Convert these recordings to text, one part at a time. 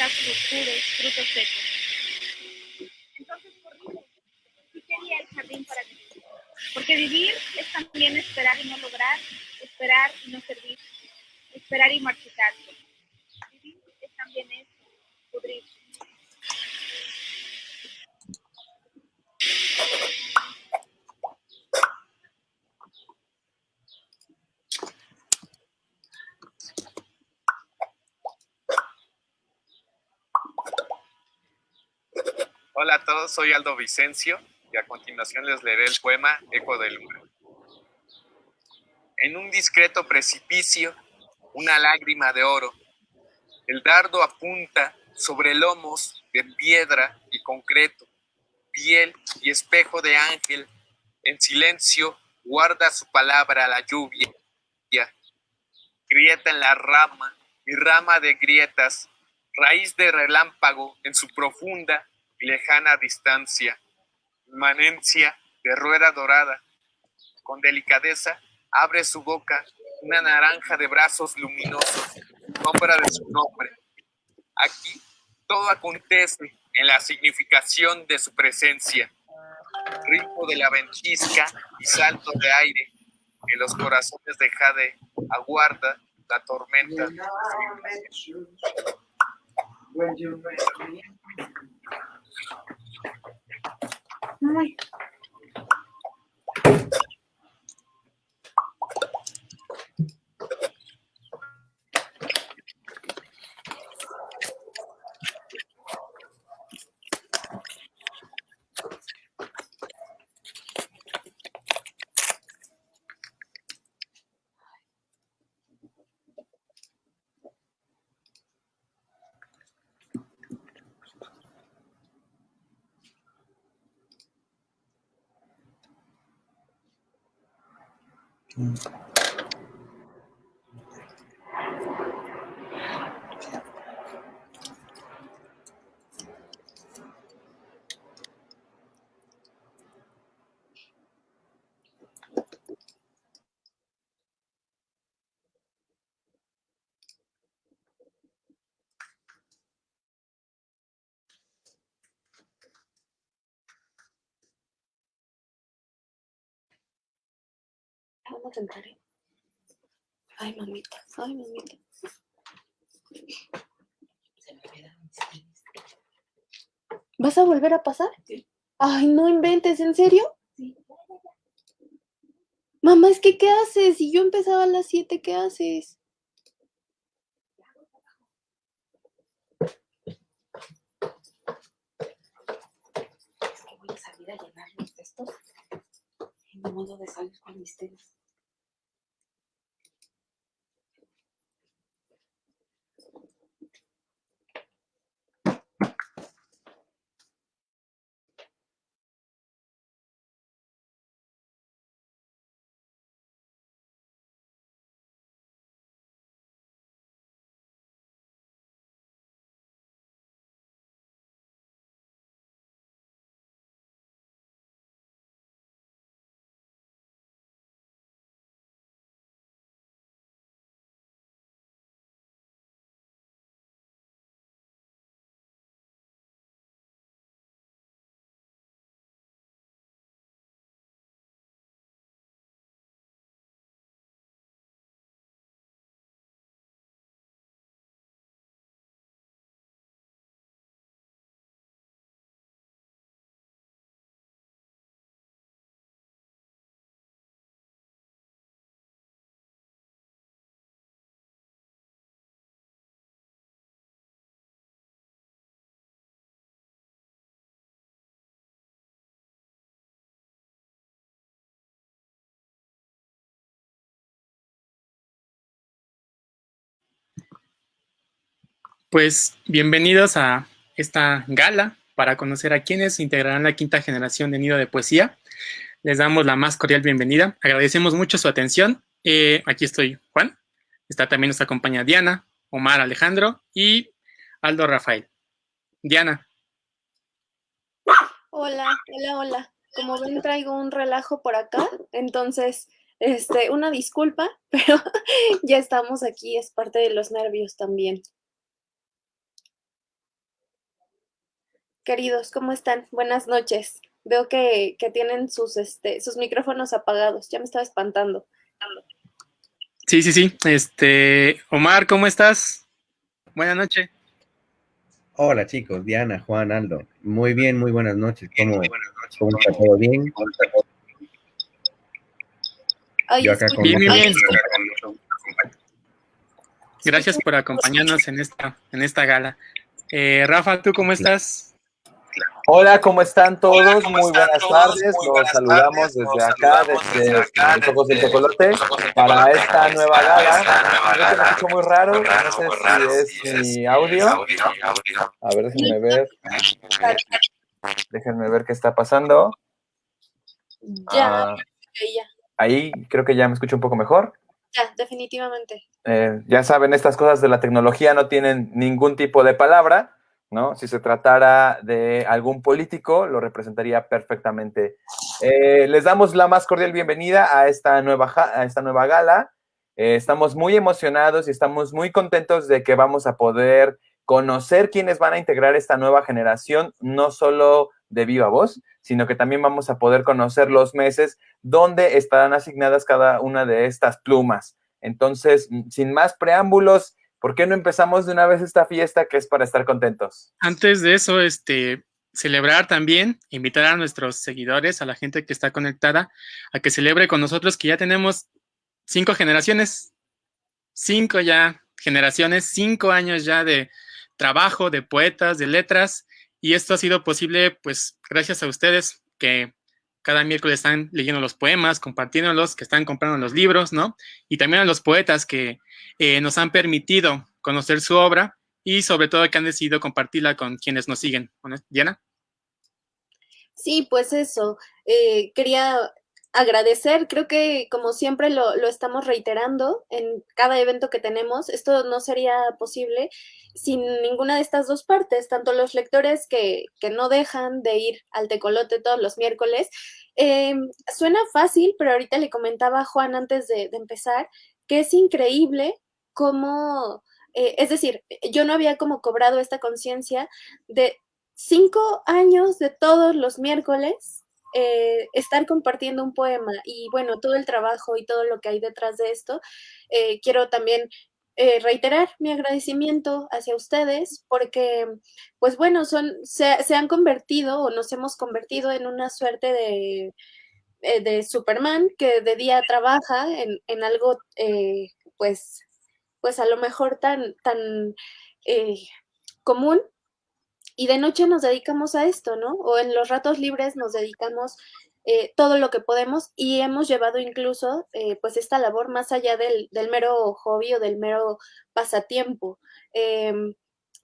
oscuros, frutos secos. Entonces corrimos y quería el jardín para vivir. Porque vivir es también esperar y no lograr, esperar y no servir, esperar y marchitarse. Vivir es también eso, pudrirse. Hola a todos, soy Aldo Vicencio y a continuación les leeré el poema Eco del Umbral. En un discreto precipicio, una lágrima de oro, el dardo apunta sobre lomos de piedra y concreto, piel y espejo de ángel, en silencio guarda su palabra la lluvia, grieta en la rama y rama de grietas, raíz de relámpago en su profunda lejana distancia, manencia de rueda dorada. Con delicadeza abre su boca una naranja de brazos luminosos, sombra de su nombre. Aquí todo acontece en la significación de su presencia. Ritmo de la ventisca y salto de aire que los corazones de Jade aguarda la tormenta. はい。Ay. Vamos a entrar. ¿eh? Ay, mamita, ay, mamita. ¿Vas a volver a pasar? Sí. Ay, no inventes, ¿en serio? Sí. Mamá, es que ¿qué haces? Si yo empezaba a las 7, ¿qué haces? Es que voy a salir a llenar los textos. Modo de salir con mis. Pues bienvenidos a esta gala para conocer a quienes integrarán la quinta generación de Nido de Poesía. Les damos la más cordial bienvenida. Agradecemos mucho su atención. Eh, aquí estoy Juan. Está también nos acompaña Diana, Omar Alejandro y Aldo Rafael. Diana. Hola, hola, hola. Como ven, traigo un relajo por acá, entonces, este, una disculpa, pero ya estamos aquí, es parte de los nervios también. Queridos, ¿cómo están? Buenas noches. Veo que, que tienen sus, este, sus micrófonos apagados. Ya me estaba espantando. Sí, sí, sí. Este, Omar, ¿cómo estás? Buenas noches. Hola chicos, Diana, Juan, Aldo. Muy bien, muy buenas noches. ¿Cómo, ¿cómo está todo bien? Ay, Yo acá con Bien, bien, ay, bien. Gracias por acompañarnos en esta, en esta gala. Eh, Rafa, ¿tú cómo estás? Hola, ¿cómo están todos? Muy buenas tardes. Los saludamos desde acá, desde los ojos del tecolote, para esta nueva gala. Creo que me escucho muy raro, no sé si es mi audio. A ver, déjenme ver. Déjenme ver qué está pasando. Ya, Ah, ahí creo que ya me escucho un poco mejor. ya, definitivamente. Eh, ya saben, estas cosas de la tecnología no tienen ningún tipo de palabra, ¿no? Si se tratara de algún político, lo representaría perfectamente. Eh, les damos la más cordial bienvenida a esta nueva, a esta nueva gala. Eh, estamos muy emocionados y estamos muy contentos de que vamos a poder conocer quiénes van a integrar esta nueva generación, no solo de viva voz, sino que también vamos a poder conocer los meses donde estarán asignadas cada una de estas plumas. Entonces, sin más preámbulos, ¿por qué no empezamos de una vez esta fiesta que es para estar contentos? Antes de eso, este, celebrar también, invitar a nuestros seguidores, a la gente que está conectada, a que celebre con nosotros que ya tenemos cinco generaciones, cinco ya generaciones, cinco años ya de trabajo, de poetas, de letras, y esto ha sido posible, pues, gracias a ustedes que cada miércoles están leyendo los poemas, compartiéndolos, que están comprando los libros, ¿no? Y también a los poetas que eh, nos han permitido conocer su obra y sobre todo que han decidido compartirla con quienes nos siguen. Diana. Sí, pues eso. eh, quería agradecer, creo que como siempre lo, lo estamos reiterando en cada evento que tenemos, esto no sería posible sin ninguna de estas dos partes, tanto los lectores que, que no dejan de ir al tecolote todos los miércoles. Eh, suena fácil, pero ahorita le comentaba a Juan antes de, empezar que es increíble cómo, eh, es decir, yo no había como cobrado esta conciencia de cinco años de todos los miércoles eh, estar compartiendo un poema y bueno, todo el trabajo y todo lo que hay detrás de esto. Eh, quiero también eh, reiterar mi agradecimiento hacia ustedes porque, pues bueno, son, se, se han convertido o nos hemos convertido en una suerte de, eh, de Superman que de día trabaja en, en algo, pues, pues a lo mejor tan, tan común y de noche nos dedicamos a esto, ¿no? O en los ratos libres nos dedicamos eh, todo lo que podemos y hemos llevado incluso eh, pues esta labor más allá del, del, mero hobby o del mero pasatiempo. Eh,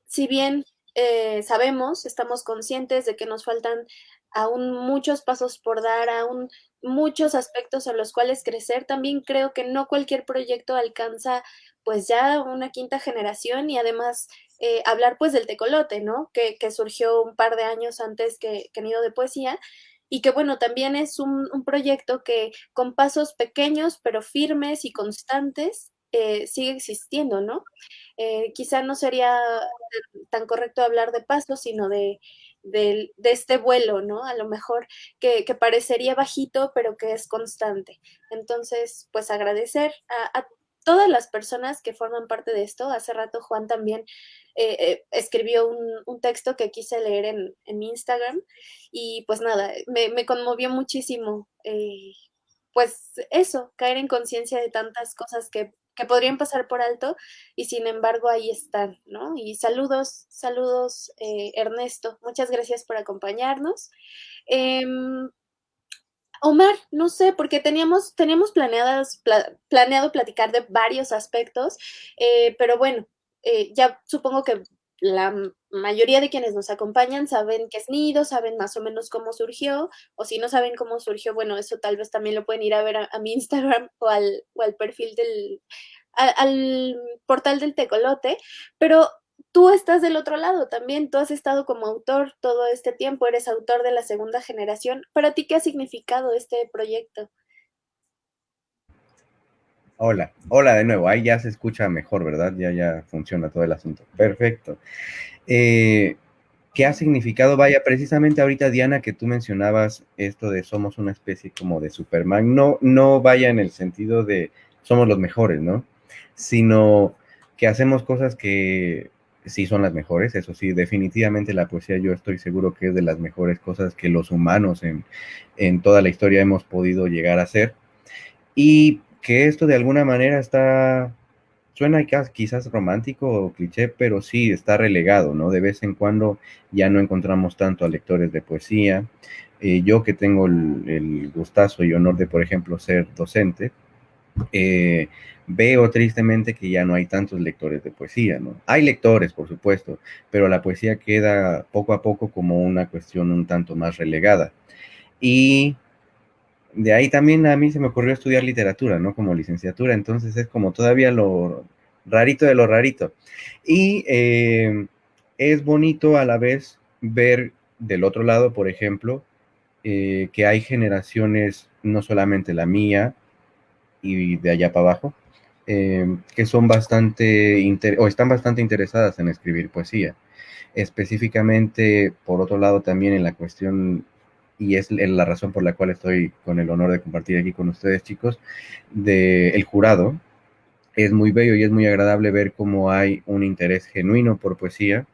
si bien eh, sabemos, estamos conscientes de que nos faltan aún muchos pasos por dar, aún muchos aspectos en los cuales crecer, también creo que no cualquier proyecto alcanza pues ya una quinta generación y además eh, hablar pues del tecolote, ¿no? Que, que, surgió un par de años antes que, que Nido de Poesía y que bueno, también es un, proyecto que con pasos pequeños pero firmes y constantes eh, sigue existiendo, ¿no? Eh, quizá no sería tan correcto hablar de pasos, sino de, de, de, este vuelo, ¿no? A lo mejor que, que, parecería bajito, pero que es constante. Entonces, pues agradecer a, a todas las personas que forman parte de esto. Hace rato Juan también eh, eh, escribió un, texto que quise leer en, en, Instagram y pues nada, me, me conmovió muchísimo. Eh, pues eso, caer en conciencia de tantas cosas que, que, podrían pasar por alto y sin embargo ahí están, ¿no? Y saludos, saludos eh, Ernesto, muchas gracias por acompañarnos. Em, Omar, no sé, porque teníamos, teníamos planeado platicar de varios aspectos, eh, pero bueno, eh, ya supongo que la mayoría de quienes nos acompañan saben qué es Nido, saben más o menos cómo surgió, o si no saben cómo surgió, bueno, eso tal vez también lo pueden ir a ver a, mi Instagram o al, o al perfil del, a, al portal del Tecolote, pero tú estás del otro lado también, tú has estado como autor todo este tiempo, eres autor de la segunda generación. ¿Para ti qué ha significado este proyecto? Hola, hola de nuevo, ahí ya se escucha mejor, ¿verdad? Ya, ya funciona todo el asunto. Perfecto. Eh, ¿Qué ha significado? Vaya, precisamente ahorita, Diana, que tú mencionabas esto de somos una especie como de Superman, no, no vaya en el sentido de somos los mejores, ¿no? Sino que hacemos cosas que sí son las mejores, eso sí, definitivamente la poesía yo estoy seguro que es de las mejores cosas que los humanos en, en toda la historia hemos podido llegar a hacer. Y que esto de alguna manera está suena quizás romántico o cliché, pero sí está relegado, ¿no? De vez en cuando ya no encontramos tanto a lectores de poesía. Eh, yo que tengo el, gustazo y honor de, por ejemplo, ser docente, eh, veo tristemente que ya no hay tantos lectores de poesía, ¿no? Hay lectores, por supuesto, pero la poesía queda poco a poco como una cuestión un tanto más relegada. Y de ahí también a mí se me ocurrió estudiar literatura, ¿no? Como licenciatura, entonces es como todavía lo rarito de lo rarito. Y eh, es bonito a la vez ver del otro lado, por ejemplo, eh, que hay generaciones, no solamente la mía y de allá para abajo, eh, que son bastante, o están bastante interesadas en escribir poesía. Específicamente, por otro lado, también en la cuestión y es la razón por la cual estoy con el honor de compartir aquí con ustedes, chicos, del el jurado. Es muy bello y es muy agradable ver cómo hay un interés genuino por poesía,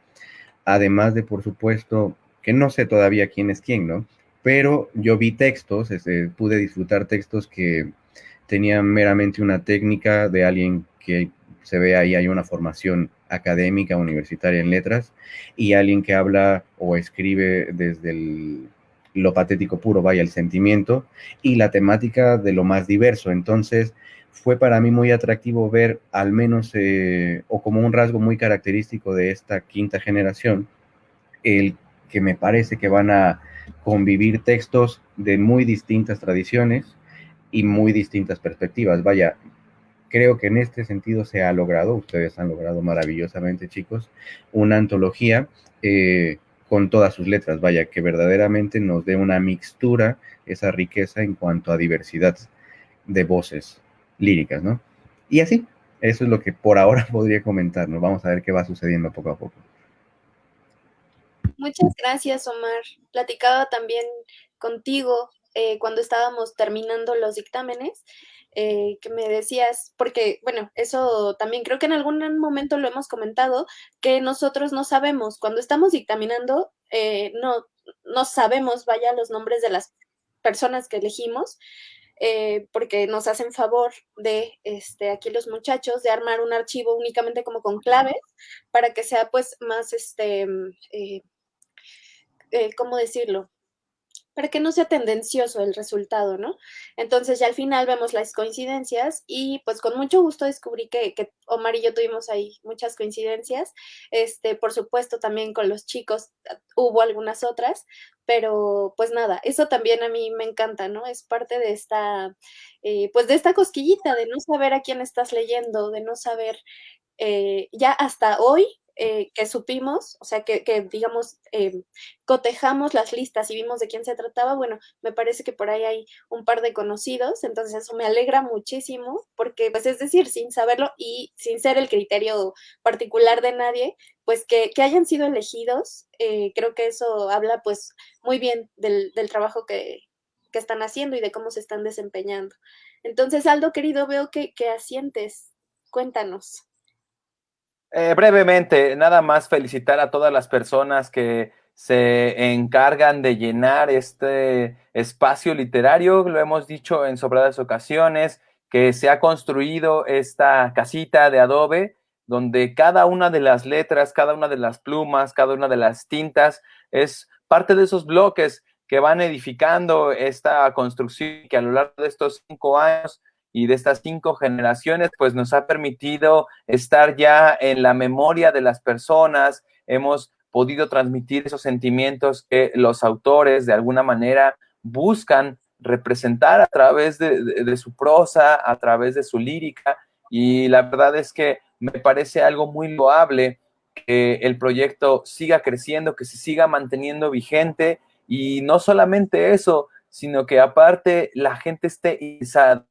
además de, por supuesto, que no sé todavía quién es quién, ¿no? Pero yo vi textos, este, pude disfrutar textos que tenían meramente una técnica de alguien que se ve ahí, hay una formación académica, universitaria en letras, y alguien que habla o escribe desde el lo patético puro, vaya, el sentimiento y la temática de lo más diverso. Entonces, fue para mí muy atractivo ver, al menos, eh, o como un rasgo muy característico de esta quinta generación, el que me parece que van a convivir textos de muy distintas tradiciones y muy distintas perspectivas. Vaya, creo que en este sentido se ha logrado, ustedes han logrado maravillosamente, chicos, una antología eh, con todas sus letras, vaya, que verdaderamente nos dé una mixtura, esa riqueza en cuanto a diversidad de voces líricas, ¿no? Y así, eso es lo que por ahora podría comentar, ¿no? Vamos a ver qué va sucediendo poco a poco. Muchas gracias, Omar. Platicaba también contigo eh, cuando estábamos terminando los dictámenes eh, que me decías, porque, bueno, eso también creo que en algún momento lo hemos comentado, que nosotros no sabemos, cuando estamos dictaminando, eh, no, no sabemos, vaya, los nombres de las personas que elegimos, eh, porque nos hacen favor de, este, aquí los muchachos, de armar un archivo únicamente como con claves, para que sea, pues, más, este, ¿cómo decirlo? Para que no sea tendencioso el resultado, ¿no? Entonces ya al final vemos las coincidencias y pues con mucho gusto descubrí que, que, Omar y yo tuvimos ahí muchas coincidencias. Este, por supuesto también con los chicos ah, hubo algunas otras, pero pues nada, eso también a mí me encanta, ¿no? Es parte de esta, eh, pues de esta cosquillita, de no saber a quién estás leyendo, de no saber, eh, ya hasta hoy eh, que supimos, o sea, que, digamos, eh, cotejamos las listas y vimos de quién se trataba, bueno, me parece que por ahí hay un par de conocidos, entonces eso me alegra muchísimo, porque, pues, es decir, sin saberlo y sin ser el criterio particular de nadie, pues que, hayan sido elegidos, eh, creo que eso habla, pues, muy bien del, trabajo que, que están haciendo y de cómo se están desempeñando. Entonces, Aldo, querido, veo que, que asientes. Cuéntanos. Eh, brevemente, nada más felicitar a todas las personas que se encargan de llenar este espacio literario, lo hemos dicho en sobradas ocasiones, que se ha construido esta casita de adobe donde cada una de las letras, cada una de las plumas, cada una de las tintas es parte de esos bloques que van edificando esta construcción que a lo largo de estos cinco años y de estas cinco generaciones, pues nos ha permitido estar ya en la memoria de las personas, hemos podido transmitir esos sentimientos que los autores de alguna manera buscan representar a través de, su prosa, a través de su lírica, y la verdad es que me parece algo muy loable que el proyecto siga creciendo, que se siga manteniendo vigente, y no solamente eso, sino que aparte la gente esté izada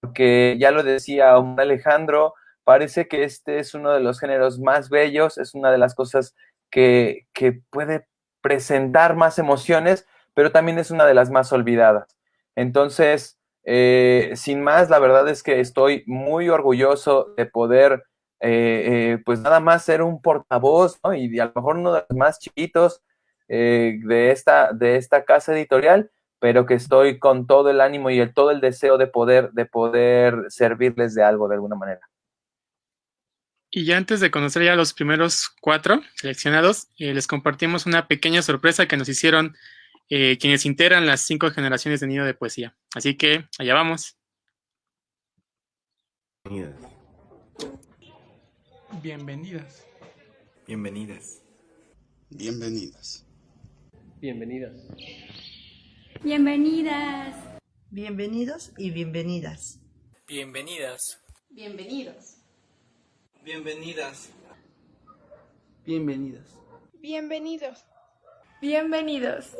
porque ya lo decía Alejandro, parece que este es uno de los géneros más bellos, es una de las cosas que, puede presentar más emociones, pero también es una de las más olvidadas. Entonces, eh, sin más, la verdad es que estoy muy orgulloso de poder, eh, pues nada más ser un portavoz, ¿no? Y a lo mejor uno de los más chiquitos de, esta, de esta casa editorial, pero que estoy con todo el ánimo y el, todo el deseo de poder, de poder servirles de algo de alguna manera. Y ya antes de conocer ya los primeros cuatro seleccionados, eh, les compartimos una pequeña sorpresa que nos hicieron eh, quienes integran las cinco generaciones de Nido de Poesía. Así que allá vamos. Bienvenidas. Bienvenidas. Bienvenidas. Bienvenidas. Bienvenidas. Bienvenidos y bienvenidas. Bienvenidas. Bienvenidos. Bienvenidas. Bienvenidas. Bienvenidos. Bienvenidos.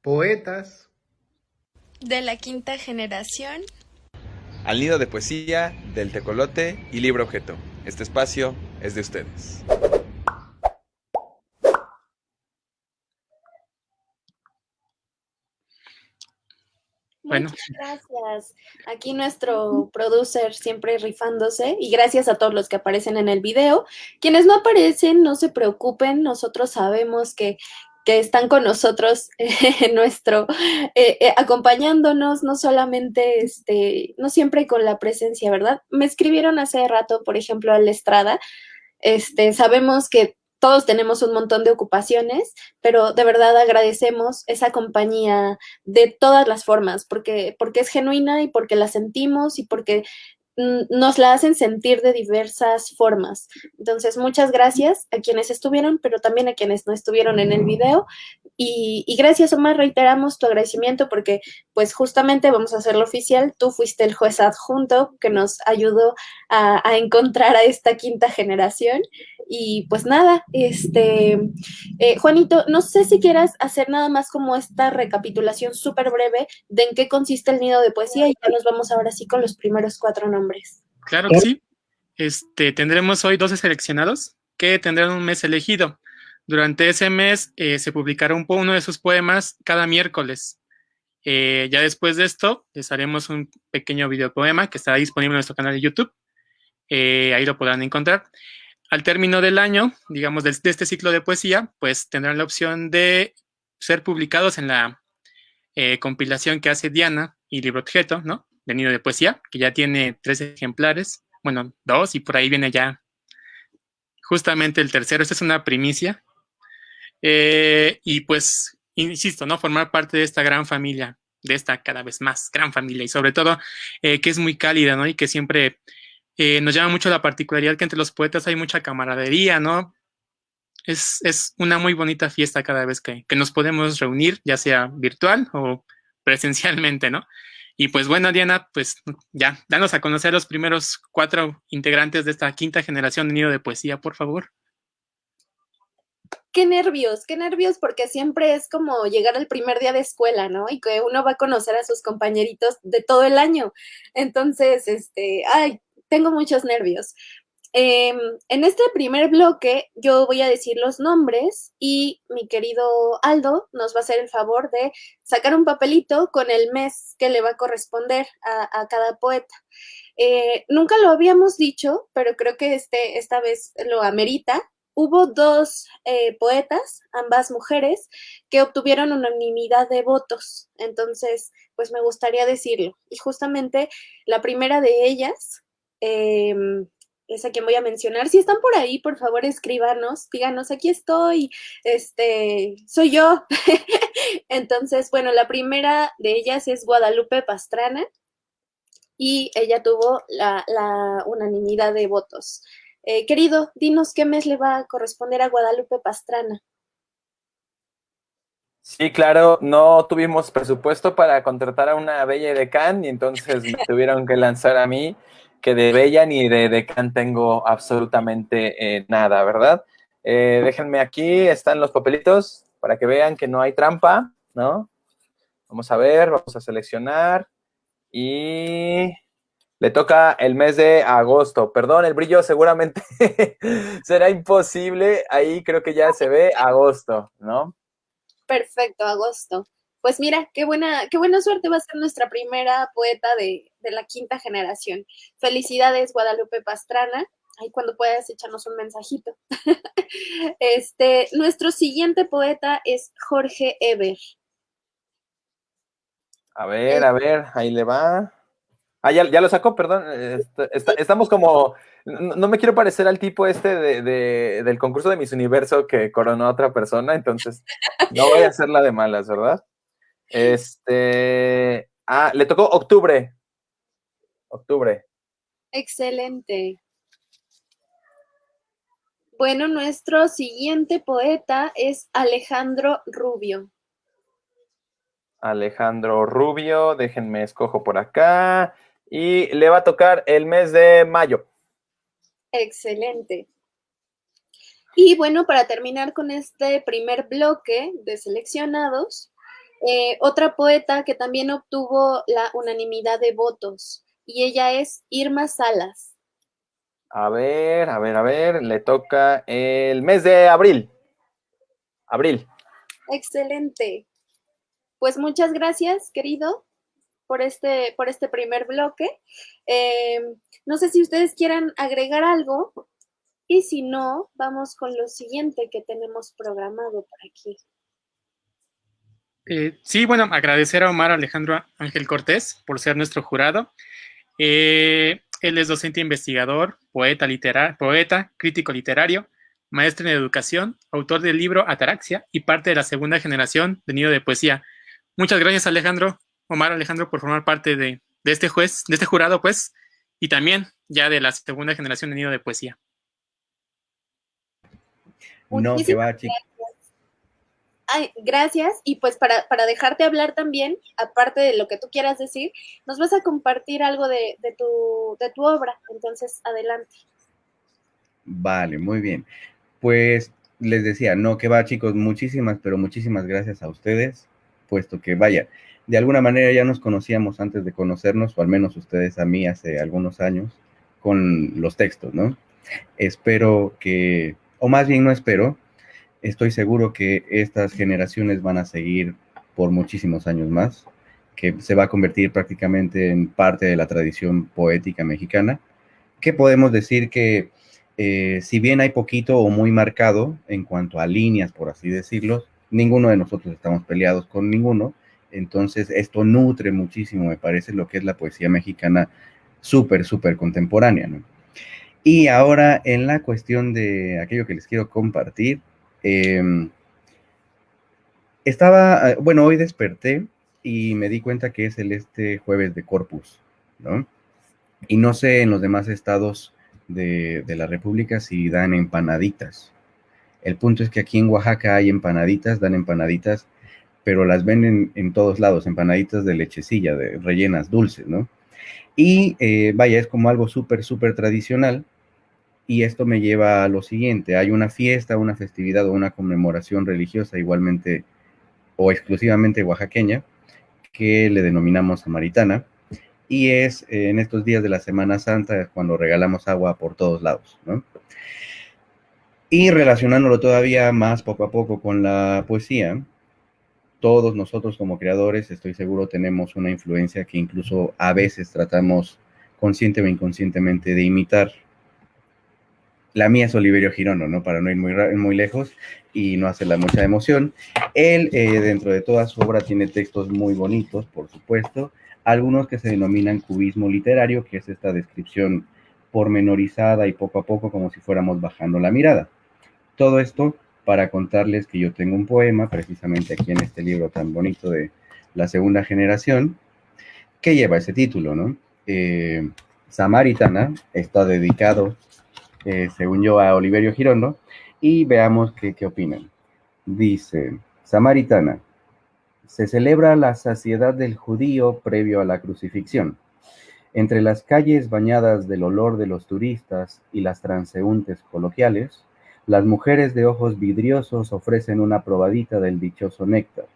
Poetas. De la quinta generación. Al nido de poesía, del tecolote y libro objeto. Este espacio es de ustedes. Bueno. Muchas gracias. Aquí nuestro producer siempre rifándose y gracias a todos los que aparecen en el video. Quienes no aparecen, no se preocupen, nosotros sabemos que, que están con nosotros nuestro, eh, eh, acompañándonos, no solamente, este, no siempre con la presencia, ¿verdad? Me escribieron hace rato, por ejemplo, a la Estrada, este, sabemos que todos tenemos un montón de ocupaciones, pero de verdad agradecemos esa compañía de todas las formas, porque, porque es genuina y porque la sentimos y porque nos la hacen sentir de diversas formas. Entonces, muchas gracias a quienes estuvieron, pero también a quienes no estuvieron en el video. Y, gracias, Omar, reiteramos tu agradecimiento porque, pues, justamente vamos a hacerlo oficial. Tú fuiste el juez adjunto que nos ayudó a encontrar a esta quinta generación. Y pues nada, este, eh, Juanito, no sé si quieras hacer nada más como esta recapitulación súper breve de en qué consiste el nido de poesía y ya nos vamos ahora sí con los primeros cuatro nombres. Claro que sí. Este, tendremos hoy 12 seleccionados que tendrán un mes elegido. Durante ese mes eh, se publicará un, uno de sus poemas cada miércoles. Eh, ya después de esto, les haremos un pequeño videopoema que estará disponible en nuestro canal de YouTube. ahí lo podrán encontrar al término del año, digamos, de, este ciclo de poesía, pues tendrán la opción de ser publicados en la eh, compilación que hace Diana y Libro Objeto, ¿no? De Nido de Poesía, que ya tiene tres ejemplares, bueno, dos, y por ahí viene ya justamente el tercero. Esta es una primicia. Eh, y pues, insisto, ¿no? Formar parte de esta gran familia, de esta cada vez más gran familia, y sobre todo eh, que es muy cálida, ¿no? Y que siempre eh, nos llama mucho la particularidad que entre los poetas hay mucha camaradería, ¿no? Es, una muy bonita fiesta cada vez que, nos podemos reunir, ya sea virtual o presencialmente, ¿no? Y pues bueno, Diana, pues ya, danos a conocer los primeros cuatro integrantes de esta quinta generación de Nido de Poesía, por favor. Qué nervios, qué nervios, porque siempre es como llegar al primer día de escuela, ¿no? Y que uno va a conocer a sus compañeritos de todo el año. Entonces, este, ay, tengo muchos nervios. Em, en este primer bloque yo voy a decir los nombres y mi querido Aldo nos va a hacer el favor de sacar un papelito con el mes que le va a corresponder a, cada poeta. Eh, nunca lo habíamos dicho, pero creo que este, esta vez lo amerita. Hubo dos eh, poetas, ambas mujeres, que obtuvieron unanimidad de votos. Entonces, pues me gustaría decirlo. Y justamente la primera de ellas eh, es a quien voy a mencionar. Si están por ahí, por favor, escríbanos, díganos, aquí estoy, este, soy yo. Entonces, bueno, la primera de ellas es Guadalupe Pastrana y ella tuvo la, unanimidad de votos. Eh, querido, dinos qué mes le va a corresponder a Guadalupe Pastrana. Sí, claro, no tuvimos presupuesto para contratar a una bella decán y entonces me tuvieron que lanzar a mí que de Bella ni de Decan tengo absolutamente eh, nada, ¿verdad? Eh, déjenme aquí, están los papelitos para que vean que no hay trampa, ¿no? Vamos a ver, vamos a seleccionar y Le toca el mes de agosto. Perdón, el brillo seguramente será imposible. Ahí creo que ya se ve agosto, ¿no? Perfecto, agosto. Pues mira, qué buena, qué buena suerte va a ser nuestra primera poeta de, de la quinta generación. Felicidades, Guadalupe Pastrana. Ahí cuando puedas echarnos un mensajito. este, nuestro siguiente poeta es Jorge Eber. A ver, a ver, ahí le va. Ah, ya, lo sacó, perdón. estamos como. No, me quiero parecer al tipo este de, del concurso de Miss Universo que coronó a otra persona, entonces no voy a hacerla de malas, ¿verdad? Este. Ah, le tocó octubre. Octubre. Excelente. Bueno, nuestro siguiente poeta es Alejandro Rubio. Alejandro Rubio, déjenme escojo por acá. Y le va a tocar el mes de mayo. Excelente. Y bueno, para terminar con este primer bloque de seleccionados, eh, otra poeta que también obtuvo la unanimidad de votos, y ella es Irma Salas. A ver, a ver, a ver, le toca el mes de abril. Abril. Excelente. Pues muchas gracias, querido, por este, por este primer bloque. Eh, no sé si ustedes quieran agregar algo y si no, vamos con lo siguiente que tenemos programado por aquí. Eh, sí, bueno, agradecer a Omar Alejandro Ángel Cortés por ser nuestro jurado. Eh, él es docente investigador, poeta, poeta, crítico literario, maestro en educación, autor del libro Ataraxia y parte de la segunda generación de Nido de Poesía. Muchas gracias, Alejandro, Omar Alejandro, por formar parte de, este juez, de este jurado, pues, y también ya de la segunda generación de Nido de Poesía. No, que va, chicos gracias. Y pues para, dejarte hablar también, aparte de lo que tú quieras decir, nos vas a compartir algo de, tu, de tu obra. Entonces, adelante. Vale, muy bien. Pues les decía, no, que va chicos, muchísimas, pero muchísimas gracias a ustedes, puesto que vaya, de alguna manera ya nos conocíamos antes de conocernos, o al menos ustedes a mí hace algunos años, con los textos, ¿no? Espero que, o más bien no espero, estoy seguro que estas generaciones van a seguir por muchísimos años más, que se va a convertir prácticamente en parte de la tradición poética mexicana, que podemos decir que eh, si bien hay poquito o muy marcado en cuanto a líneas, por así decirlo, ninguno de nosotros estamos peleados con ninguno, entonces esto nutre muchísimo, me parece, lo que es la poesía mexicana súper, súper contemporánea. Y ahora en la cuestión de aquello que les quiero compartir, Em, estaba, ah, bueno, hoy desperté y me di cuenta que es el este jueves de Corpus, ¿no? Y no sé en los demás estados de, la República si dan empanaditas. El punto es que aquí en Oaxaca hay empanaditas, dan empanaditas, pero las venden en todos lados, empanaditas de lechecilla, de rellenas dulces, ¿no? Y eh, vaya, es como algo súper, súper tradicional y esto me lleva a lo siguiente, hay una fiesta, una festividad o una conmemoración religiosa igualmente o exclusivamente oaxaqueña que le denominamos samaritana y es eh, en estos días de la Semana Santa cuando regalamos agua por todos lados, ¿no? Y relacionándolo todavía más poco a poco con la poesía, todos nosotros como creadores estoy seguro tenemos una influencia que incluso a veces tratamos consciente o inconscientemente de imitar la mía es Oliverio Girono, ¿no? Para no ir muy, muy lejos y no hacerla mucha emoción. Él, eh, dentro de toda su obra, tiene textos muy bonitos, por supuesto, algunos que se denominan cubismo literario, que es esta descripción pormenorizada y poco a poco como si fuéramos bajando la mirada. Todo esto para contarles que yo tengo un poema, precisamente aquí en este libro tan bonito de la segunda generación, que lleva ese título, ¿no? Eh, Samaritana está dedicado eh, según yo, a Oliverio Girondo, y veamos qué, qué opinan. Dice, Samaritana, se celebra la saciedad del judío previo a la crucifixión. Entre las calles bañadas del olor de los turistas y las transeúntes coloquiales, las mujeres de ojos vidriosos ofrecen una probadita del dichoso néctar.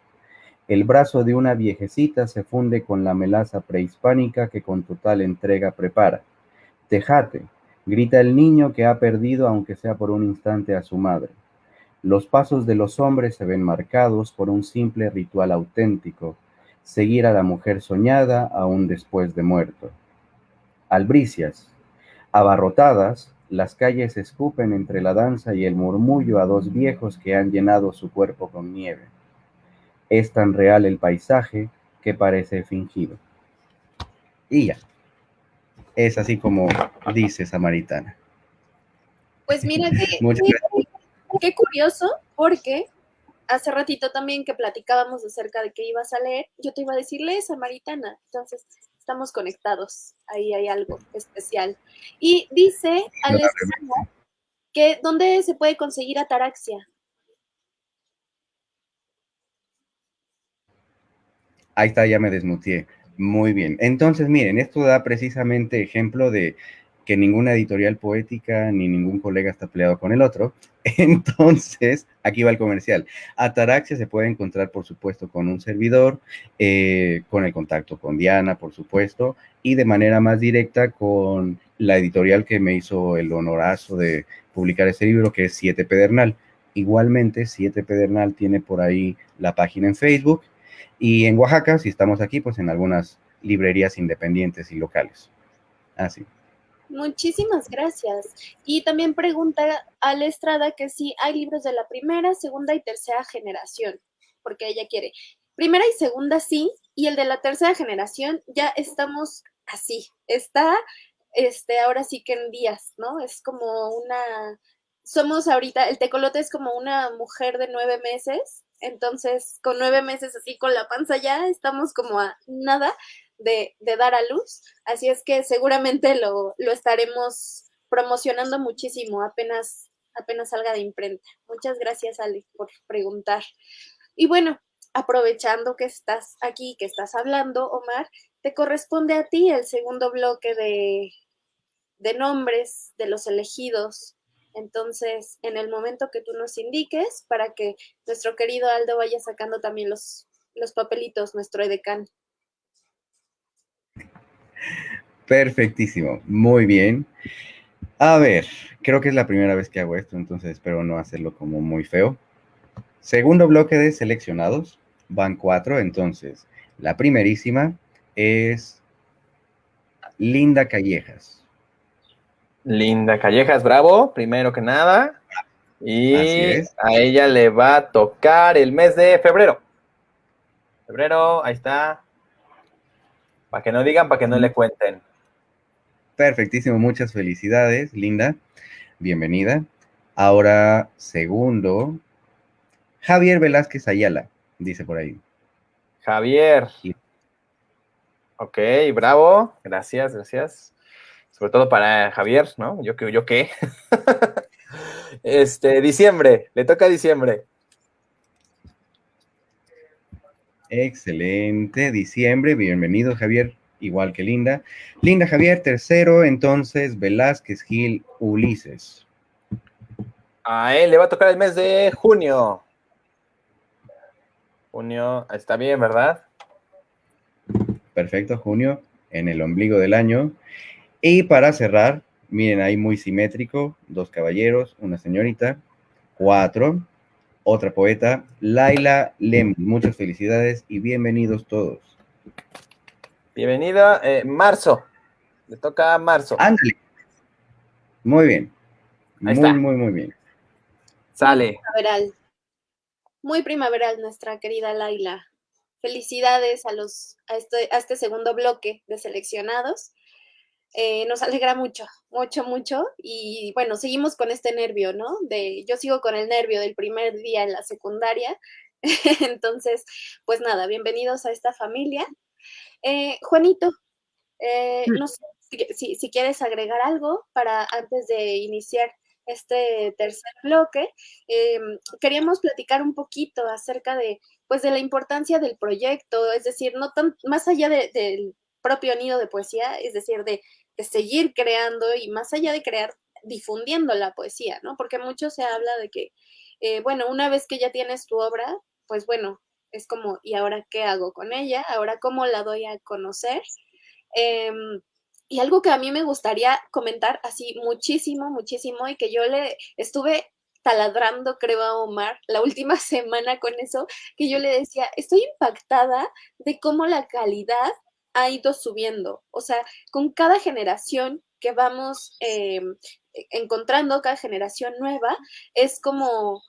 El brazo de una viejecita se funde con la melaza prehispánica que con total entrega prepara. Tejate, grita el niño que ha perdido aunque sea por un instante a su madre. Los pasos de los hombres se ven marcados por un simple ritual auténtico, seguir a la mujer soñada aún después de muerto. Albricias, abarrotadas, las calles escupen entre la danza y el murmullo a dos viejos que han llenado su cuerpo con nieve. Es tan real el paisaje que parece fingido. Y ya. Es así como dice Samaritana. Pues mira que, qué curioso, porque hace ratito también que platicábamos acerca de que ibas a leer, yo te iba a decirle Samaritana. Entonces, estamos conectados. Ahí hay algo especial. Y dice Alessandra que ¿dónde se puede conseguir ataraxia? Ahí está, ya me desmutié. Muy bien. Entonces, miren, esto da precisamente ejemplo de que ninguna editorial poética ni ningún colega está peleado con el otro. Entonces, aquí va el comercial. Ataraxia se puede encontrar, por supuesto, con un servidor, eh, con el contacto con Diana, por supuesto, y de manera más directa con la editorial que me hizo el honorazo de publicar ese libro, que es Siete Pedernal. Igualmente, Siete Pedernal tiene por ahí la página en Facebook y en Oaxaca, si estamos aquí, pues en algunas librerías independientes y locales. Así. Muchísimas gracias. Y también pregunta a la Estrada que si hay libros de la primera, segunda y tercera generación, porque ella quiere. Primera y segunda sí, y el de la tercera generación ya estamos así. Está, este, ahora sí que en días, ¿no? Es como una, somos ahorita, el tecolote es como una mujer de nueve meses entonces, con nueve meses así con la panza ya, estamos como a nada de, dar a luz. Así es que seguramente lo, estaremos promocionando muchísimo apenas, apenas salga de imprenta. Muchas gracias, Ale, por preguntar. Y bueno, aprovechando que estás aquí, que estás hablando, Omar, te corresponde a ti el segundo bloque de, de nombres de los elegidos entonces, en el momento que tú nos indiques, para que nuestro querido Aldo vaya sacando también los, los papelitos, nuestro edecán. Perfectísimo, muy bien. A ver, creo que es la primera vez que hago esto, entonces espero no hacerlo como muy feo. Segundo bloque de seleccionados, van cuatro, entonces la primerísima es Linda Callejas. Linda Callejas, bravo, primero que nada. Y a ella le va a tocar el mes de febrero. Febrero, ahí está. Para que no digan, para que no le cuenten. Perfectísimo, muchas felicidades, Linda. Bienvenida. Ahora, segundo, Javier Velázquez Ayala, dice por ahí. Javier. Ok, bravo. Gracias, gracias sobre todo para Javier, ¿no? Yo, yo qué. este, diciembre, le toca diciembre. Excelente, diciembre, bienvenido Javier, igual que Linda. Linda Javier, tercero, entonces Velázquez Gil Ulises. A él le va a tocar el mes de junio. Junio, está bien, ¿verdad? Perfecto, junio, en el ombligo del año. Y para cerrar, miren ahí muy simétrico, dos caballeros, una señorita, cuatro, otra poeta, Laila Lem. Muchas felicidades y bienvenidos todos. Bienvenida, eh, Marzo. Le toca a Marzo. Ándale. Muy bien. muy, muy, muy bien. Sale. Primaveral. Muy primaveral nuestra querida Laila. Felicidades a los a este, a este segundo bloque de seleccionados. Eh, nos alegra mucho, mucho, mucho. Y bueno, seguimos con este nervio, ¿no? De, yo sigo con el nervio del primer día en la secundaria. Entonces, pues nada, bienvenidos a esta familia. Eh, Juanito, eh, no sé si, si, quieres agregar algo para antes de iniciar este tercer bloque. queríamos platicar un poquito acerca de, pues, de la importancia del proyecto, es decir, no tan, más allá del propio nido de poesía, es decir, de, seguir creando y más allá de crear, difundiendo la poesía, ¿no? Porque mucho se habla de que, eh, bueno, una vez que ya tienes tu obra, pues bueno, es como, ¿y ahora qué hago con ella? ¿Ahora cómo la doy a conocer? Em, y algo que a mí me gustaría comentar así muchísimo, muchísimo, y que yo le estuve taladrando, creo, a Omar la última semana con eso, que yo le decía, estoy impactada de cómo la calidad ha ido subiendo. O sea, con cada generación que vamos em, encontrando, cada generación nueva, es como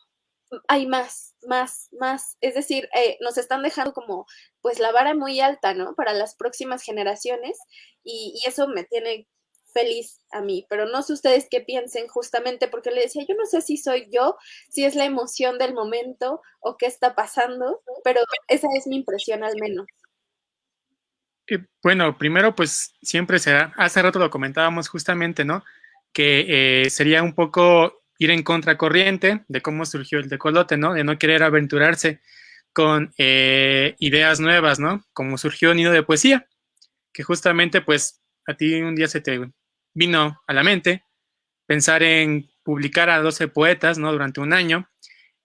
hay más, más, más. Es decir, eh, nos están dejando como pues la vara muy alta, ¿no? Para las próximas generaciones y, eso me tiene feliz a mí, pero no sé ustedes qué piensen justamente porque le decía, yo no sé si soy yo, si es la emoción del momento o qué está pasando, pero esa es mi impresión al menos. Bueno, primero pues siempre será, hace rato lo comentábamos justamente, ¿no? Que eh, sería un poco ir en contracorriente de cómo surgió el decolote, ¿no? De no querer aventurarse con eh, ideas nuevas, ¿no? Como surgió Nido de Poesía, que justamente pues a ti un día se te vino a la mente pensar en publicar a 12 poetas, ¿no? Durante un año.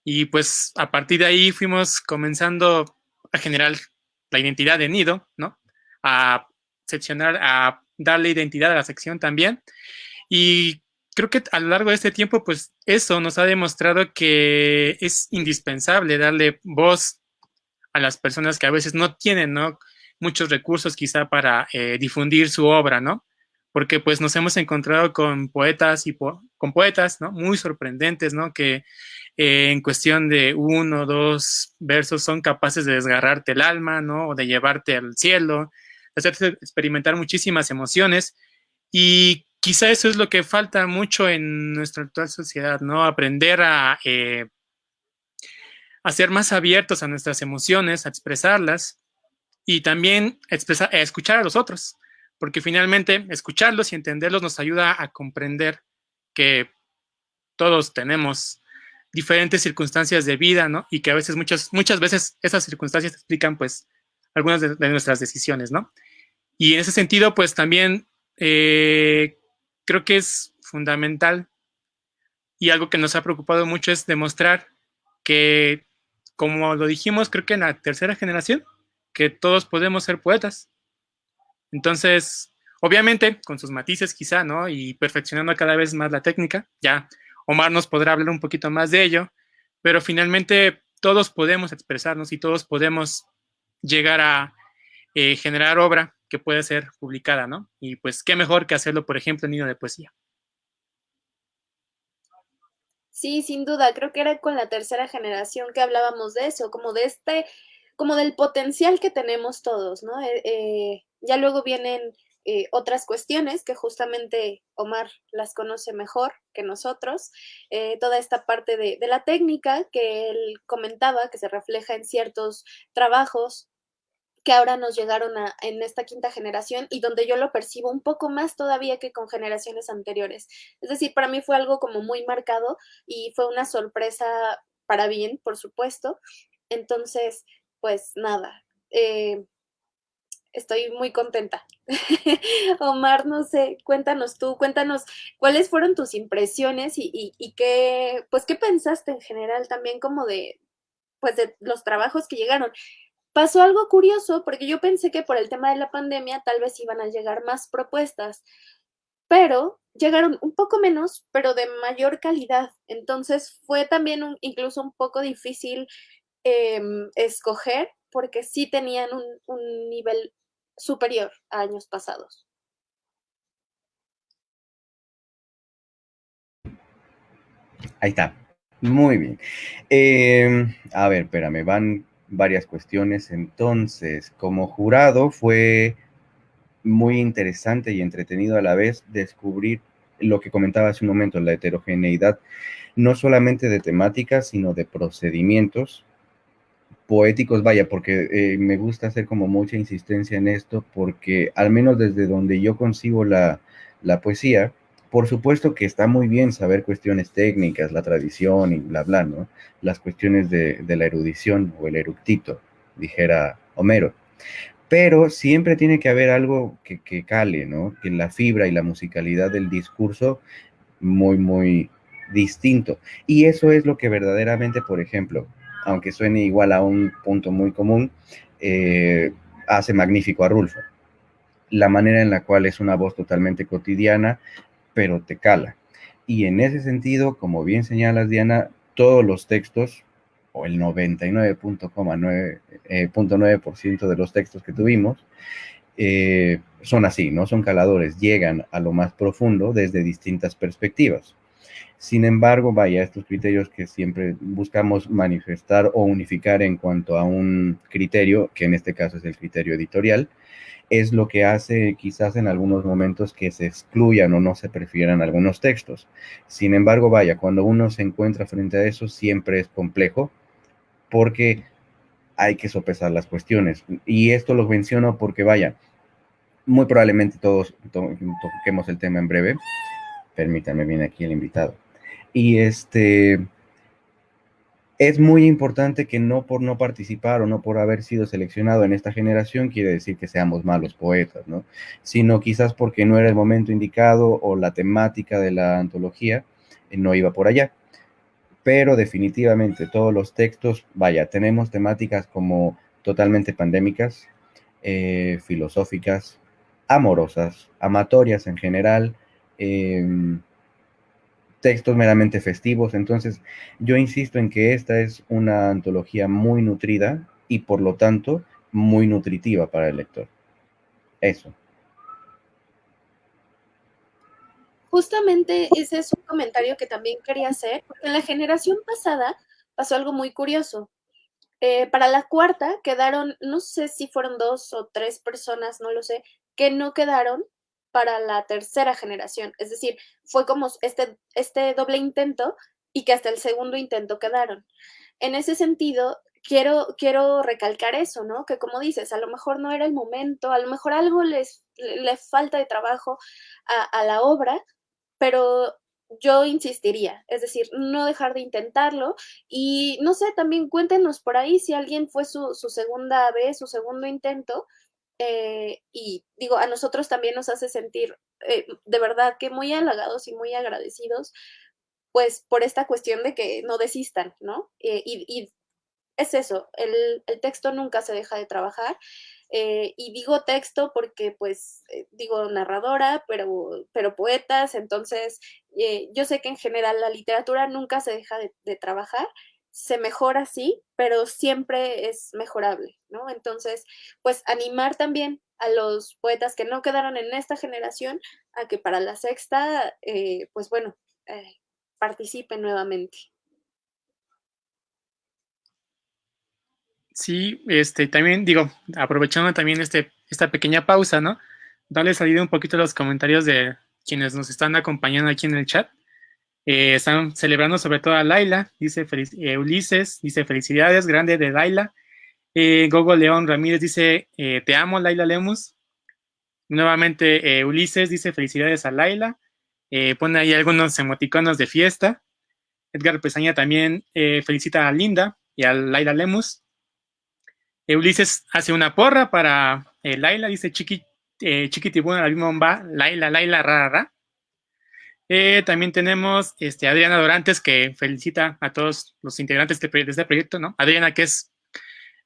Y pues a partir de ahí fuimos comenzando a generar la identidad de Nido, ¿no? A seccionar, a darle identidad a la sección también. Y creo que a lo largo de este tiempo, pues eso nos ha demostrado que es indispensable darle voz a las personas que a veces no tienen, ¿no? Muchos recursos quizá para eh, difundir su obra, ¿no? Porque pues nos hemos encontrado con poetas y con poetas, ¿no? Muy sorprendentes, ¿no? Que eh, en cuestión de uno o dos versos son capaces de desgarrarte el alma, ¿no? O de llevarte al cielo, hacerte experimentar muchísimas emociones. Y quizá eso es lo que falta mucho en nuestra actual sociedad, ¿no? Aprender a, eh, ser más abiertos a nuestras emociones, a expresarlas y también a escuchar a los otros, porque finalmente escucharlos y entenderlos nos ayuda a comprender que todos tenemos diferentes circunstancias de vida, ¿no? Y que a veces, muchas, muchas veces esas circunstancias explican, pues, algunas de, nuestras decisiones, ¿no? Y en ese sentido, pues, también eh, creo que es fundamental y algo que nos ha preocupado mucho es demostrar que, como lo dijimos, creo que en la tercera generación, que todos podemos ser poetas. Entonces, obviamente, con sus matices quizá, ¿no? Y perfeccionando cada vez más la técnica, ya Omar nos podrá hablar un poquito más de ello, pero finalmente todos podemos expresarnos y todos podemos llegar a eh, generar obra que puede ser publicada, ¿no? Y pues qué mejor que hacerlo, por ejemplo, en Nido de Poesía. Sí, sin duda, creo que era con la tercera generación que hablábamos de eso, como de este, como del potencial que tenemos todos, ¿no? Eh, eh, ya luego vienen eh, otras cuestiones que justamente Omar las conoce mejor que nosotros, toda esta parte de, de, la técnica que él comentaba, que se refleja en ciertos trabajos que ahora nos llegaron a, en esta quinta generación y donde yo lo percibo un poco más todavía que con generaciones anteriores. Es decir, para mí fue algo como muy marcado y fue una sorpresa para bien, por supuesto. Entonces, pues nada, eh, estoy muy contenta. Omar, no sé, cuéntanos tú, cuéntanos cuáles fueron tus impresiones y, y, y, qué, pues, qué pensaste en general también como de, pues, de los trabajos que llegaron pasó algo curioso porque yo pensé que por el tema de la pandemia tal vez iban a llegar más propuestas, pero llegaron un poco menos, pero de mayor calidad. Entonces fue también incluso un poco difícil em, escoger porque sí tenían un, nivel superior a años pasados. Ahí está. Muy bien. Em, a ver, espérame, van varias cuestiones. Entonces, como jurado fue muy interesante y entretenido a la vez descubrir lo que comentaba hace un momento, la heterogeneidad, no solamente de temáticas, sino de procedimientos poéticos, vaya, porque eh, me gusta hacer como mucha insistencia en esto, porque al menos desde donde yo concibo la, la poesía, por supuesto que está muy bien saber cuestiones técnicas, la tradición y bla, bla, ¿no? Las cuestiones de, la erudición o el eructito, dijera Homero. Pero siempre tiene que haber algo que, que cale, ¿no? Que la fibra y la musicalidad del discurso muy, muy distinto. Y eso es lo que verdaderamente, por ejemplo, aunque suene igual a un punto muy común, eh, hace magnífico a Rulfo. La manera en la cual es una voz totalmente cotidiana, pero te cala. Y en ese sentido, como bien señalas, Diana, todos los textos, o el 99.9% eh, de los textos que tuvimos, eh, son así, ¿no? Son caladores, llegan a lo más profundo desde distintas perspectivas. Sin embargo, vaya, estos criterios que siempre buscamos manifestar o unificar en cuanto a un criterio, que en este caso es el criterio editorial, es lo que hace quizás en algunos momentos que se excluyan o no se prefieran algunos textos. Sin embargo, vaya, cuando uno se encuentra frente a eso, siempre es complejo porque hay que sopesar las cuestiones. Y esto lo menciono porque, vaya, muy probablemente todos toquemos el tema en breve. Permítanme, viene aquí el invitado. Y este, es muy importante que no por no participar o no por haber sido seleccionado en esta generación quiere decir que seamos malos poetas, ¿no? Sino quizás porque no era el momento indicado o la temática de la antología eh, no iba por allá pero definitivamente todos los textos, vaya, tenemos temáticas como totalmente pandémicas, eh, filosóficas, amorosas, amatorias en general, em, textos meramente festivos. Entonces, yo insisto en que esta es una antología muy nutrida y por lo tanto muy nutritiva para el lector. Eso. Justamente ese es un comentario que también quería hacer, en la generación pasada pasó algo muy curioso. Eh, para la cuarta quedaron, no sé si fueron dos o tres personas, no lo sé, que no quedaron para la tercera generación. Es decir, fue como este, este doble intento y que hasta el segundo intento quedaron. En ese sentido, quiero, quiero recalcar eso, ¿no? Que como dices, a lo mejor no era el momento, a lo mejor algo les, le falta de trabajo a, a la obra, pero yo insistiría, es decir, no dejar de intentarlo y no sé, también cuéntenos por ahí si alguien fue su, segunda vez, su segundo intento eh, y digo, a nosotros también nos hace sentir eh, de verdad que muy halagados y muy agradecidos pues por esta cuestión de que no desistan, ¿no? Eh, y, es eso, el, el texto nunca se deja de trabajar y digo texto porque, pues, digo narradora, pero, pero poetas, entonces yo sé que en general la literatura nunca se deja de, trabajar, se mejora, sí, pero siempre es mejorable, ¿no? Entonces, pues animar también a los poetas que no quedaron en esta generación a que para la sexta, pues bueno, participen nuevamente. Sí, este, también digo, aprovechando también este, esta pequeña pausa, ¿no? Darle salida un poquito a los comentarios de quienes nos están acompañando aquí en el chat. Eh, están celebrando sobre todo a Laila, dice eh, Ulises, dice felicidades, grande de Laila. Eh, Gogo León Ramírez dice, te amo, Laila Lemus. Nuevamente Ulises dice felicidades a Laila. pone ahí algunos emoticonos de fiesta. Edgar Pesaña también felicita a Linda y a Laila Lemus. Ulises hace una porra para Laila, dice Chiqui, Chiquitibuna, la misma Laila, Laila, rara, eh, también tenemos este, Adriana Dorantes, que felicita a todos los integrantes de, este proyecto, ¿no? Adriana, que es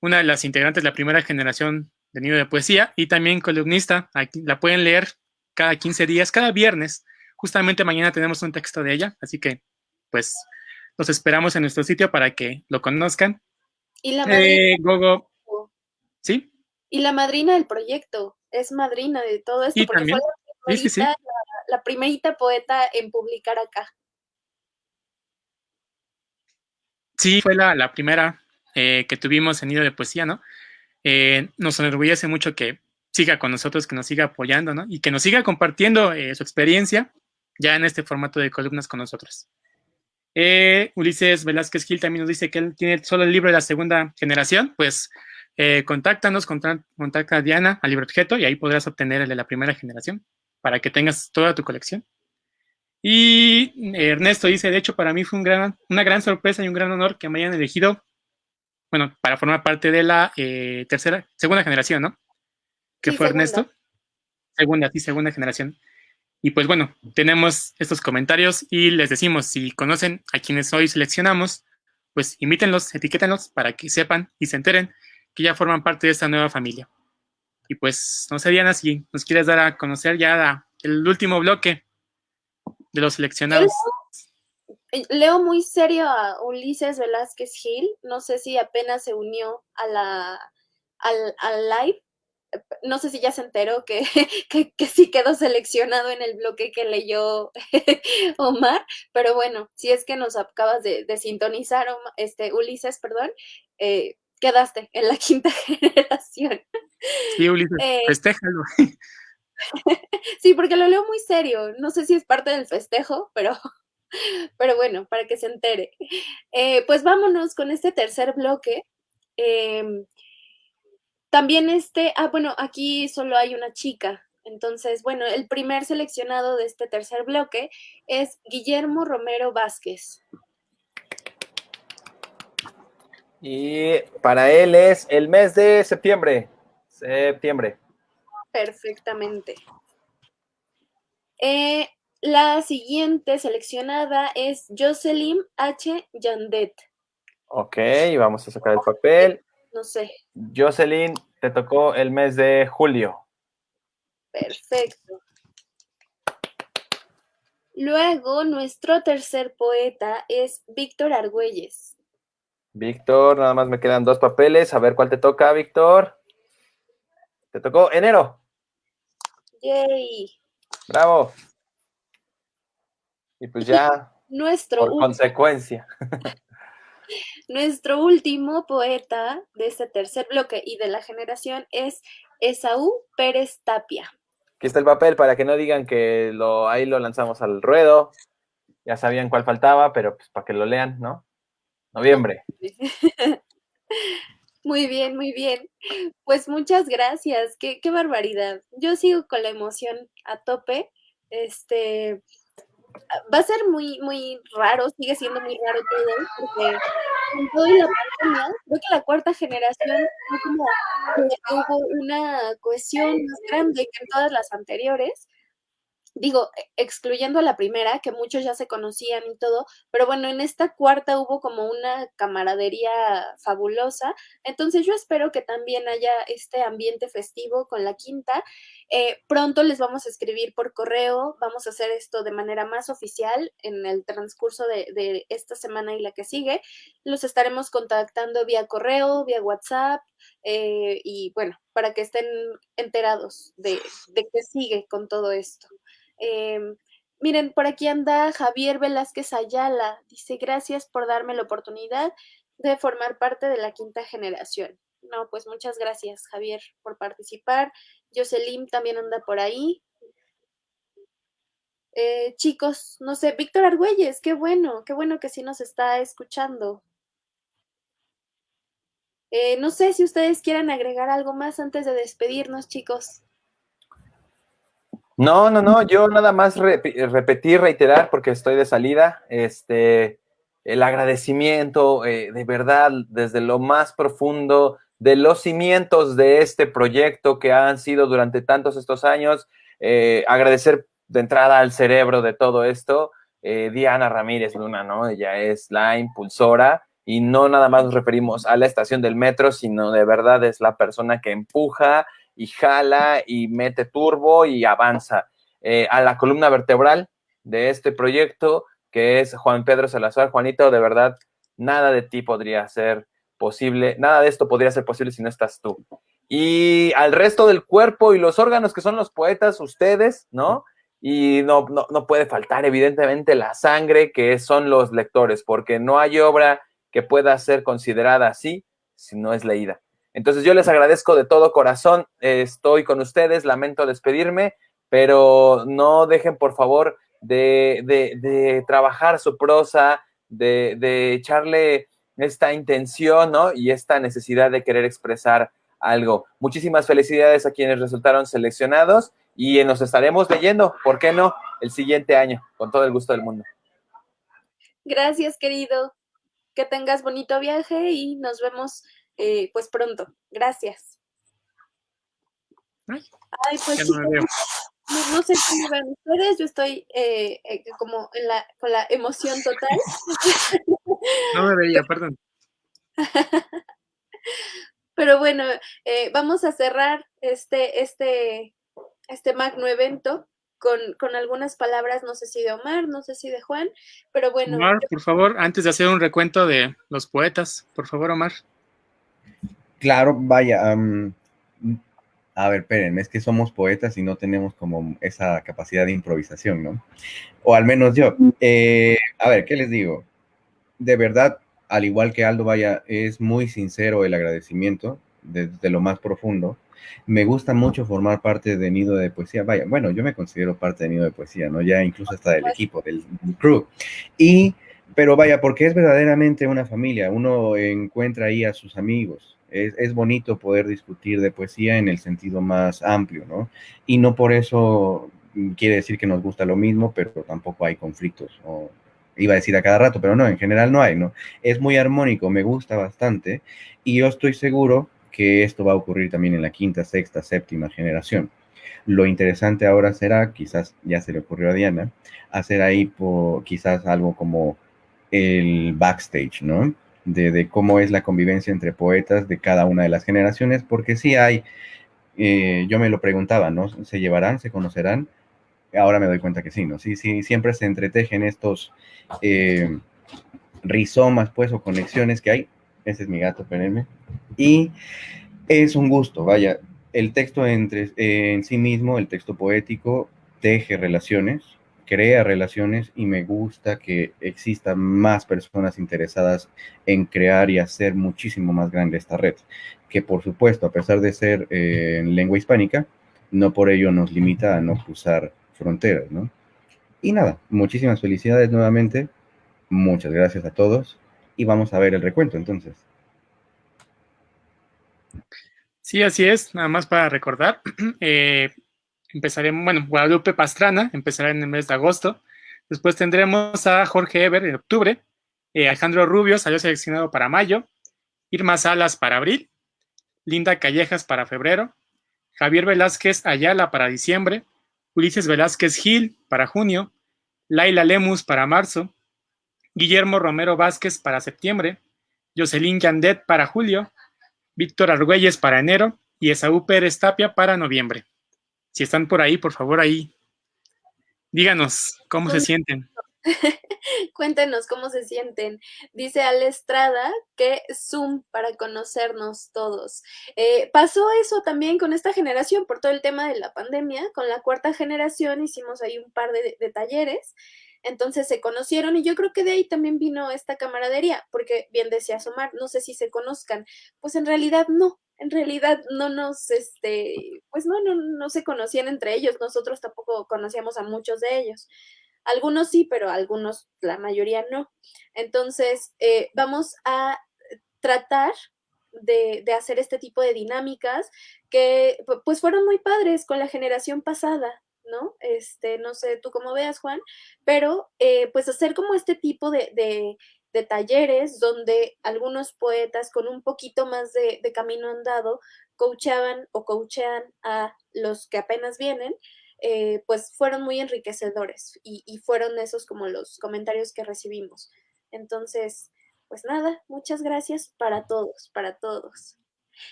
una de las integrantes de la primera generación de Nido de Poesía y también columnista. Aquí, la pueden leer cada 15 días, cada viernes. Justamente mañana tenemos un texto de ella, así que, pues, los esperamos en nuestro sitio para que lo conozcan. Y la eh, Gogo, ¿Sí? Y la madrina del proyecto, es madrina de todo esto, porque fue la primerita, poeta en publicar acá. Sí, fue la, primera eh, que tuvimos en Nido de Poesía, ¿no? Eh, nos enorgullece mucho que siga con nosotros, que nos siga apoyando, ¿no? Y que nos siga compartiendo eh, su experiencia ya en este formato de columnas con nosotros. Ulises Velázquez Gil también nos dice que él tiene solo el libro de la segunda generación, pues contáctanos, contacta a Diana, al libro objeto, y ahí podrás obtener el de la primera generación, para que tengas toda tu colección. Y Ernesto dice, de hecho, para mí fue un gran, una gran sorpresa y un gran honor que me hayan elegido, bueno, para formar parte de la eh, tercera, segunda generación, ¿no? Que fue Ernesto. Segunda, sí, segunda generación. Y pues bueno, tenemos estos comentarios y les decimos, si conocen a quienes hoy seleccionamos, pues invítenlos, etiquétenlos para que sepan y se enteren que ya forman parte de esta nueva familia. Y pues, no sé, Diana, si nos quieres dar a conocer ya el último bloque de los seleccionados. Eh, leo muy serio a Ulises Velázquez Gil. No sé si apenas se unió a la, al, al live. No sé si ya se enteró que, que, sí quedó seleccionado en el bloque que leyó Omar, pero bueno, si es que nos acabas de, de sintonizar, este, Ulises, perdón, eh, quedaste en la quinta generación. Sí, Ulises, eh, festéjalo. sí, porque lo leo muy serio. No sé si es parte del festejo, pero pero bueno, para que se entere. Eh, pues vámonos con este tercer bloque. Eh, también este, ah, bueno, aquí solo hay una chica. Entonces, bueno, el primer seleccionado de este tercer bloque es Guillermo Romero Vázquez. Y para él es el mes de septiembre. Septiembre. Perfectamente. Eh, la siguiente seleccionada es Jocelyn H. Yandet. Ok, vamos a sacar el papel. No sé. Jocelyn, te tocó el mes de julio. Perfecto. Luego, nuestro tercer poeta es Víctor Argüelles. Víctor, nada más me quedan dos papeles. A ver cuál te toca, Víctor. Te tocó enero. Yay. Bravo. Y pues ya, nuestro por consecuencia. Nuestro último poeta de este tercer bloque y de la generación es Esaú Pérez Tapia. Aquí está el papel para que no digan que lo, ahí lo lanzamos al ruedo. Ya sabían cuál faltaba, pero pues para que lo lean, ¿no? Noviembre. Muy bien, muy bien. Pues muchas gracias. Qué, barbaridad. Yo sigo con la emoción a tope. Este, va a ser muy, muy raro, sigue siendo muy raro todo, porque con la creo que la cuarta generación fue una cohesión más grande que en todas las anteriores, digo, e, excluyendo a la primera, que muchos ya se conocían y todo, pero bueno, en esta cuarta hubo como una camaradería fabulosa, entonces yo espero que también haya este ambiente festivo con la quinta. Eh, pronto les vamos a escribir por correo, vamos a hacer esto de manera más oficial en el transcurso de, esta semana y la que sigue. Los estaremos contactando vía correo, vía WhatsApp, eh, y bueno, para que estén enterados de qué sigue con todo esto. Em, miren, por aquí anda Javier Velázquez Ayala. Dice, gracias por darme la oportunidad de formar parte de la quinta generación. No, pues muchas gracias, Javier, por participar. Jocelyn también anda por ahí. Eh, chicos, no sé, Víctor Argüelles, qué bueno, qué bueno que sí nos está escuchando. Eh, no sé si ustedes quieren agregar algo más antes de despedirnos, chicos. No, no, no, yo nada más repetir, reiterar, porque estoy de salida, este, el agradecimiento eh, de verdad desde lo más profundo de los cimientos de este proyecto que han sido durante tantos estos años, eh, agradecer de entrada al cerebro de todo esto, eh, Diana Ramírez Luna, ¿no? Ella es la impulsora y no nada más nos referimos a la estación del metro, sino de verdad es la persona que empuja y jala y mete turbo y avanza. Eh, a la columna vertebral de este proyecto, que es Juan Pedro Salazar. Juanito, de verdad, nada de ti podría ser posible, nada de esto podría ser posible si no estás tú. Y al resto del cuerpo y los órganos que son los poetas, ustedes, ¿no? Y no, no, no puede faltar, evidentemente, la sangre que son los lectores, porque no hay obra que pueda ser considerada así si no es leída. Entonces yo les agradezco de todo corazón, estoy con ustedes, lamento despedirme, pero no dejen por favor de, trabajar su prosa, de, echarle esta intención ¿no? y esta necesidad de querer expresar algo. Muchísimas felicidades a quienes resultaron seleccionados y nos estaremos leyendo, ¿por qué no? El siguiente año, con todo el gusto del mundo. Gracias, querido. Que tengas bonito viaje y nos vemos eh, pues pronto. Gracias. Ay, pues no, sé cómo ven ustedes, yo estoy eh, eh, como en la, con la emoción total. No me veía, perdón. Pero bueno, eh, vamos a cerrar este, este, este magno evento con, con, algunas palabras, no sé si de Omar, no sé si de Juan, pero bueno. Omar, por favor, antes de hacer un recuento de los poetas, por favor, Omar. Claro, vaya. Um, a ver, espérenme, es que somos poetas y no tenemos como esa capacidad de improvisación, ¿no? O al menos yo. Eh, a ver, ¿qué les digo? De verdad, al igual que Aldo, vaya, es muy sincero el agradecimiento desde lo más profundo. Me gusta mucho formar parte de Nido de Poesía. Vaya, bueno, yo me considero parte de Nido de Poesía, ¿no? Ya incluso hasta del equipo, del, crew. Y, pero vaya, porque es verdaderamente una familia. Uno encuentra ahí a sus amigos. Es, es bonito poder discutir de poesía en el sentido más amplio, ¿no? Y no por eso quiere decir que nos gusta lo mismo, pero tampoco hay conflictos o iba a decir a cada rato, pero no, en general no hay, ¿no? Es muy armónico, me gusta bastante y yo estoy seguro que esto va a ocurrir también en la quinta, sexta, séptima generación. Lo interesante ahora será, quizás ya se le ocurrió a Diana, hacer ahí por, quizás algo como el backstage, ¿no? De, de, cómo es la convivencia entre poetas de cada una de las generaciones, porque sí hay, eh, yo me lo preguntaba, ¿no? ¿Se llevarán, se conocerán? ahora me doy cuenta que sí, ¿no? Sí, sí, siempre se entretejen estos eh, rizomas, pues, o conexiones que hay. Ese es mi gato, espérenme. Y es un gusto, vaya, el texto entre, eh, en sí mismo, el texto poético, teje relaciones, crea relaciones y me gusta que existan más personas interesadas en crear y hacer muchísimo más grande esta red, que por supuesto, a pesar de ser eh, en lengua hispánica, no por ello nos limita a no cruzar fronteras, ¿no? Y nada, muchísimas felicidades nuevamente, muchas gracias a todos y vamos a ver el recuento entonces. Sí, así es, nada más para recordar, eh, empezaremos, bueno, Guadalupe Pastrana empezará en el mes de agosto, después tendremos a Jorge Eber en octubre, eh, Alejandro Rubio salió seleccionado para mayo, Irma Salas para abril, Linda Callejas para febrero, Javier Velázquez Ayala para diciembre, Ulises Velázquez Gil para junio, Laila Lemus para marzo, Guillermo Romero Vázquez para septiembre, Jocelyn Yandet para julio, Víctor Argüelles para enero y Esaú Pérez Tapia para noviembre. Si están por ahí, por favor, ahí, díganos cómo se sienten. Cuéntenos cómo se sienten. Dice Ale Estrada que Zoom para conocernos todos. Eh, pasó eso también con esta generación por todo el tema de la pandemia. Con la cuarta generación hicimos ahí un par de, de talleres. Entonces se conocieron y yo creo que de ahí también vino esta camaradería, porque bien decía Somar, no sé si se conozcan. Pues en realidad no, en realidad no nos, este, pues no, no, no se conocían entre ellos, nosotros tampoco conocíamos a muchos de ellos. Algunos sí, pero algunos, la mayoría no. Entonces, eh, vamos a tratar de, de, hacer este tipo de dinámicas que pues fueron muy padres con la generación pasada, ¿no? Este, no sé tú cómo veas, Juan, pero eh, pues hacer como este tipo de, de, de, talleres donde algunos poetas con un poquito más de, camino andado coachaban o coachean a los que apenas vienen eh, pues fueron muy enriquecedores y, y, fueron esos como los comentarios que recibimos. Entonces, pues nada, muchas gracias para todos, para todos.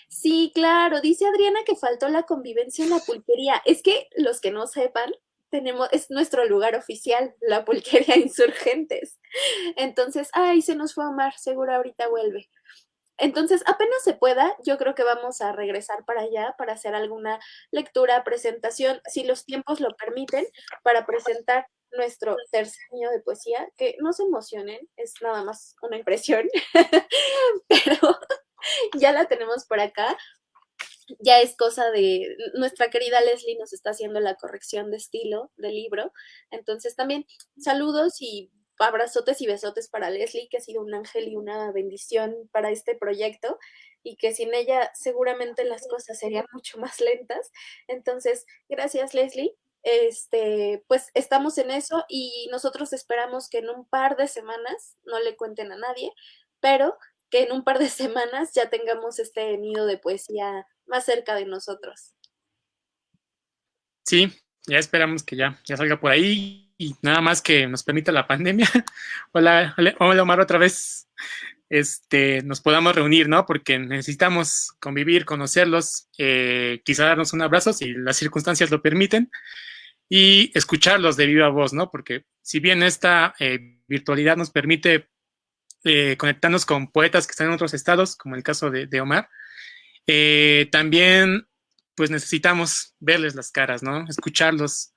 Sí, claro, dice Adriana que faltó la convivencia en la pulquería. Es que los que no sepan, tenemos, es nuestro lugar oficial, la pulquería Insurgentes. Entonces, ay, se nos fue Omar, seguro ahorita vuelve. Entonces, apenas se pueda, yo creo que vamos a regresar para allá para hacer alguna lectura, presentación, si los tiempos lo permiten, para presentar nuestro tercer año de poesía, que no se emocionen, es nada más una impresión, pero ya la tenemos por acá. Ya es cosa de nuestra querida Leslie nos está haciendo la corrección de estilo del libro. Entonces también saludos y abrazotes y besotes para Leslie, que ha sido un ángel y una bendición para este proyecto y que sin ella seguramente las cosas serían mucho más lentas. Entonces, gracias Leslie. Este, pues estamos en eso y nosotros esperamos que en un par de semanas, no le cuenten a nadie, pero que en un par de semanas ya tengamos este nido de poesía más cerca de nosotros. Sí, ya esperamos que ya, ya salga por ahí y nada más que nos permita la pandemia. hola, hola Omar otra vez. Este, nos podamos reunir, ¿no? Porque necesitamos convivir, conocerlos, eh, quizá darnos un abrazo si las circunstancias lo permiten y escucharlos de viva voz, ¿no? Porque si bien esta eh, virtualidad nos permite eh, conectarnos con poetas que están en otros estados, como el caso de, Omar, eh, también pues necesitamos verles las caras, ¿no? Escucharlos.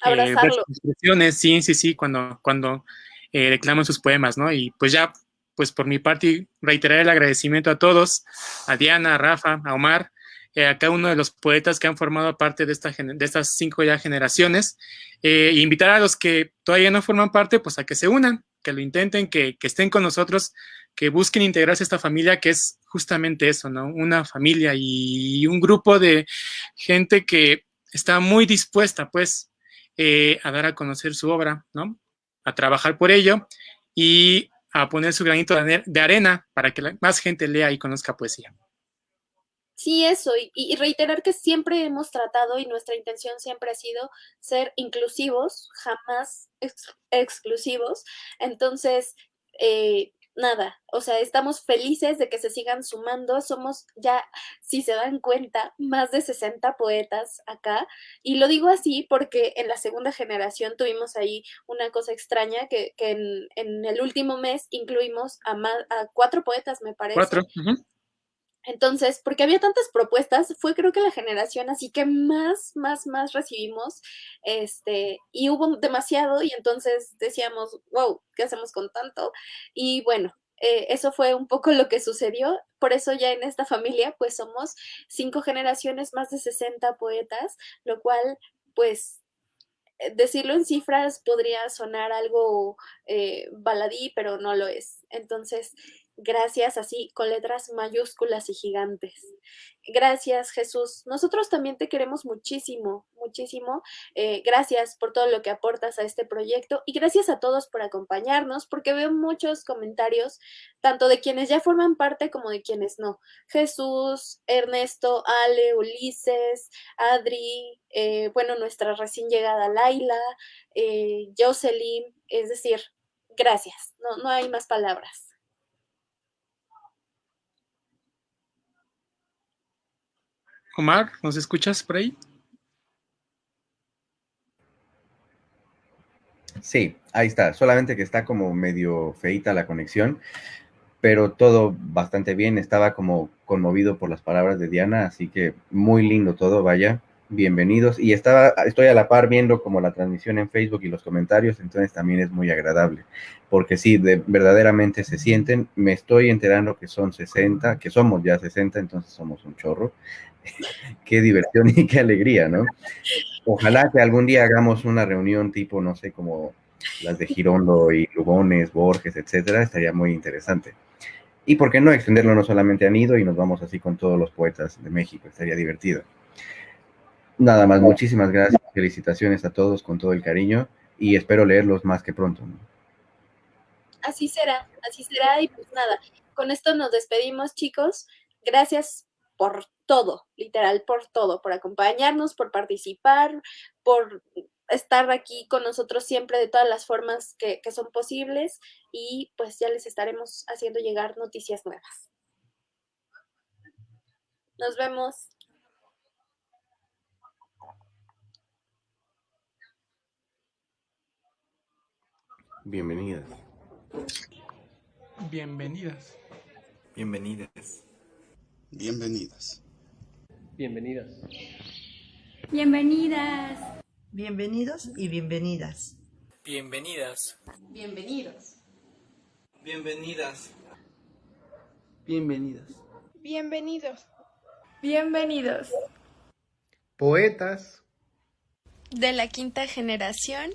Abrazarlos. expresiones, sí, sí, sí, cuando, cuando reclaman sus poemas, ¿no? Y pues ya, pues por mi parte, reiterar el agradecimiento a todos, a Diana, a Rafa, a Omar, eh, a cada uno de los poetas que han formado parte de, esta, de estas cinco ya generaciones, eh, e invitar a los que todavía no forman parte, pues a que se unan, que lo intenten, que, estén con nosotros, que busquen integrarse a esta familia, que es justamente eso, ¿no? Una familia y un grupo de gente que está muy dispuesta, pues, eh, a dar a conocer su obra, ¿no? A trabajar por ello y a poner su granito de arena para que más gente lea y conozca poesía. Sí, eso, y, reiterar que siempre hemos tratado y nuestra intención siempre ha sido ser inclusivos, jamás exclusivos. Entonces, eh, nada, o sea, estamos felices de que se sigan sumando. Somos ya, si se dan cuenta, más de 60 poetas acá. Y lo digo así porque en la segunda generación tuvimos ahí una cosa extraña que, en, el último mes incluimos a, a cuatro poetas, me parece. Cuatro. Entonces, porque había tantas propuestas, fue creo que la generación así que más, más, más recibimos, este, y hubo demasiado, y entonces decíamos, wow, ¿qué hacemos con tanto? Y bueno, eh, eso fue un poco lo que sucedió, por eso ya en esta familia, pues somos cinco generaciones, más de 60 poetas, lo cual, pues, eh, decirlo en cifras podría sonar algo eh, baladí, pero no lo es. Entonces, Gracias así, con letras mayúsculas y gigantes. Gracias, Jesús. Nosotros también te queremos muchísimo, muchísimo. Eh, gracias por todo lo que aportas a este proyecto y gracias a todos por acompañarnos, porque veo muchos comentarios, tanto de quienes ya forman parte como de quienes no. Jesús, Ernesto, Ale, Ulises, Adri, eh, bueno, nuestra recién llegada Laila, eh, Jocelyn, es decir, gracias. No, no hay más palabras. Omar, ¿nos escuchas por ahí? Sí, ahí está. Solamente que está como medio feita la conexión, pero todo bastante bien. Estaba como conmovido por las palabras de Diana, así que muy lindo todo, vaya. Bienvenidos. Y estaba, estoy a la par viendo como la transmisión en Facebook y los comentarios, entonces también es muy agradable, porque sí, de, verdaderamente se sienten. Me estoy enterando que son 60, que somos ya 60, entonces somos un chorro. qué diversión y qué alegría, ¿no? Ojalá que algún día hagamos una reunión tipo, no sé, como las de Girondo y Lugones, Borges, etcétera, estaría muy interesante. Y por qué no extenderlo no solamente a Nido y nos vamos así con todos los poetas de México, estaría divertido. Nada más, muchísimas gracias, felicitaciones a todos con todo el cariño y espero leerlos más que pronto. Así será, así será y pues nada, con esto nos despedimos chicos, gracias por todo, literal, por todo, por acompañarnos, por participar, por estar aquí con nosotros siempre de todas las formas que, son posibles y pues ya les estaremos haciendo llegar noticias nuevas. Nos vemos. Bienvenidas. Bienvenidas. Bienvenidas. Bienvenidas. Bienvenidas. Bienvenidas. Bienvenidos y bienvenidas. Bienvenidas. Bienvenidos. Bienvenidas. Bienvenidas. Bienvenidos. Bienvenidos. Poetas. De la quinta generación.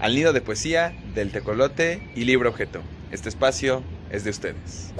Al nido de poesía del tecolote y libro objeto. Este espacio es de ustedes.